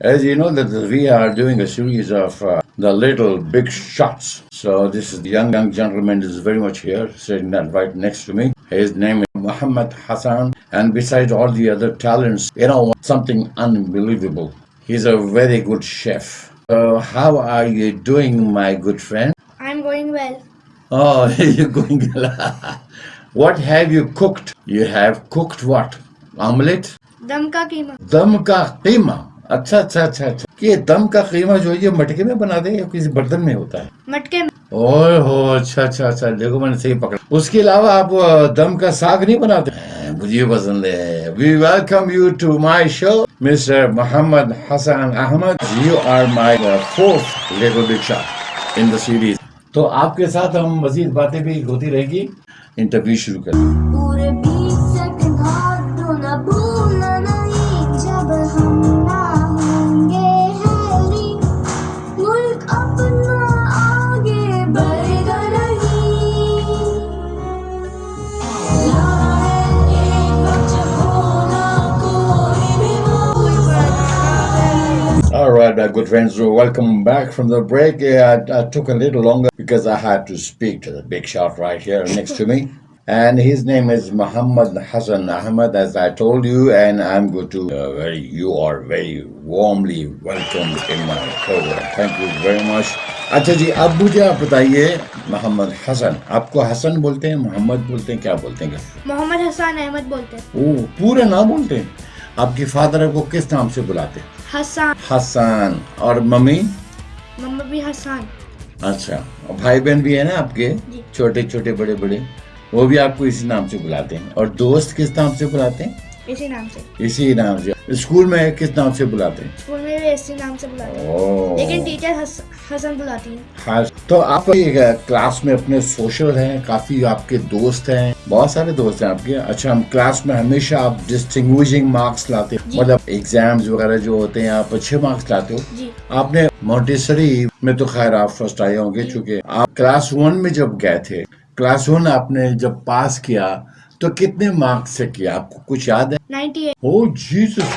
As you know that we are doing a series of uh, the little big shots. So this young young gentleman is very much here, sitting right next to me. His name is Muhammad Hassan and besides all the other talents, you know, something unbelievable. He's a very good chef. So how are you doing, my good friend? I'm going well. Oh, you're going well. what have you cooked? You have cooked what? Omelette? Dam ka keema. Dam ka keema. अच्छा अच्छा अच्छा अच्छा। ये दम का कीमा जो है ये मटके में बनाते हैं या किसी बर्तन में होता है? मटके में। ओए हो अच्छा अच्छा अच्छा देखो मैंने सही पकड़ा। उसके अलावा आप दम का साग नहीं बनाते? मुझे पसंद है। We welcome you to my show mister Mohammad Hasan Ahmed you are my fourth big shot in the series तो आपके साथ हम मजीद बातें भी होती रहेगी। इंटरव्यू शुरू करें पूरे बीस सेकंड हाथ धोना भूलना नहीं जब हम right, my good friends, so welcome back from the break. Yeah, I, I took a little longer because I had to speak to the big shot right here next to me. And his name is Muhammad Hassan Ahmed, as I told you, and I'm going to uh, very, you are very warmly welcomed in my program. Thank you very much. अच्छा जी अब मुझे आप बताइए मोहम्मद हसन आपको हसन बोलते हैं मोहम्मद बोलते हैं क्या बोलते हैं मोहम्मद हसन अहमद बोलते हैं ओ पूरा नाम बोलते हैं आपके फादर आपको किस नाम से बुलाते हैं हसन हसान और मम्मी? मम्मी भी हसान अच्छा और भाई बहन भी है ना आपके? छोटे छोटे बड़े बड़े वो भी आपको इसी नाम से बुलाते हैं। और दोस्त किस नाम से बुलाते हैं? इसी नाम से। इसी नाम से। स्कूल में किस नाम से बुलाते हैं? स्कूल में भी इसी नाम से बुलाते हैं। लेकिन टीचर हस, हसन बुलाती हैं। हाँ तो आप एक क्लास में अपने सोशल हैं काफ़ी आपके दोस्त हैं बहुत सारे दोस्त हैं आपके। अच्छा हम क्लास में हमेशा आप डिस्टिंग्विशिंग मार्क्स लाते हो। मतलब एग्ज़ाम्स वगैरह जो होते हैं आप अच्छे मार्क्स लाते हो। जी। आपने मोन्टेसरी में तो खैर आप फ़र्स्ट आए होंगे चूँकि आप क्लास वन में जब गए थे क्लास वन आपने जब पास किया तो कितने मार्क्स से किया? आपको कुछ याद है? 98 ओ जीसस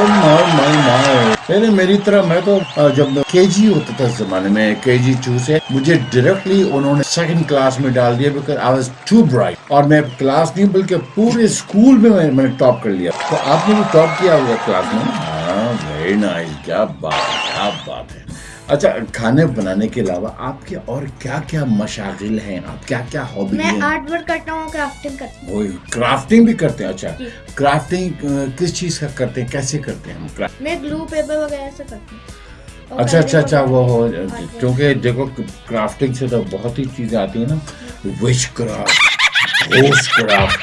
माय माय पहले मेरी तरह मैं तो जब केजी होता था जमाने में केजी टू से मुझे डायरेक्टली उन्होंने सेकंड क्लास में डाल दिया because I was too bright और मैं क्लास नहीं बल्कि पूरे स्कूल में मैं- मैंने टॉप कर लिया। तो आपने भी टॉप किया होगा क्लास में? हाँ वेरी नाइस क्या बात क्या बात है। अच्छा खाने बनाने के अलावा आपके और क्या क्या मशागिल हैं? आप क्या क्या हॉबी मैं आर्ट वर्क करता हूँ क्राफ्टिंग करता वही क्राफ्टिंग भी करते हैं? अच्छा क्राफ्टिंग किस चीज़ का करते हैं? कैसे करते हैं हम मैं ग्लू पेपर वगैरह से करती हूँ। अच्छा अच्छा अच्छा वो हो क्योंकि देखो क्राफ्टिंग से तो बहुत ही चीज़ें आती है ना। Which craft host craft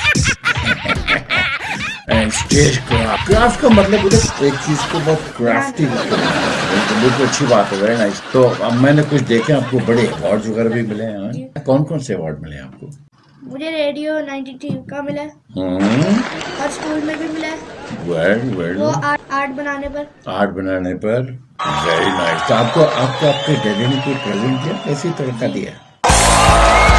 and stage craft craft का मतलब है एक चीज़ को बहुत क्राफ्टी बिल्कुल अच्छी बात है वेरी नाइस तो अब मैंने कुछ देखे आपको बड़े अवार्ड वगैरह भी मिले हैं कौन कौन से अवार्ड मिले आपको? मुझे रेडियो 93 का मिला है। हम्म। और स्कूल में भी मिला वेरी वेरी वो आर्ट आर्ट बनाने पर। आर्ट बनाने पर। वेरी नाइस तो आपको आपको आपके डैडी ने कोई प्रेजेंट दिया कैसी तरह का दिया?